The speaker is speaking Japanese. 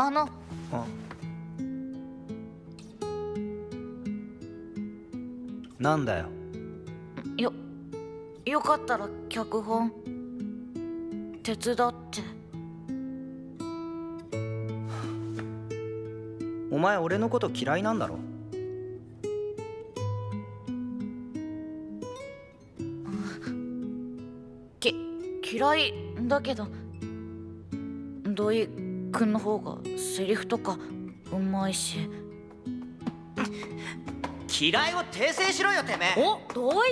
あの。あなんだよ。よよかったら脚本。手伝って。お前俺のこと嫌いなんだろ？き嫌いだけど。土井くんの方がセリフとかうまいし。嫌いを訂正しろよてめえ。お？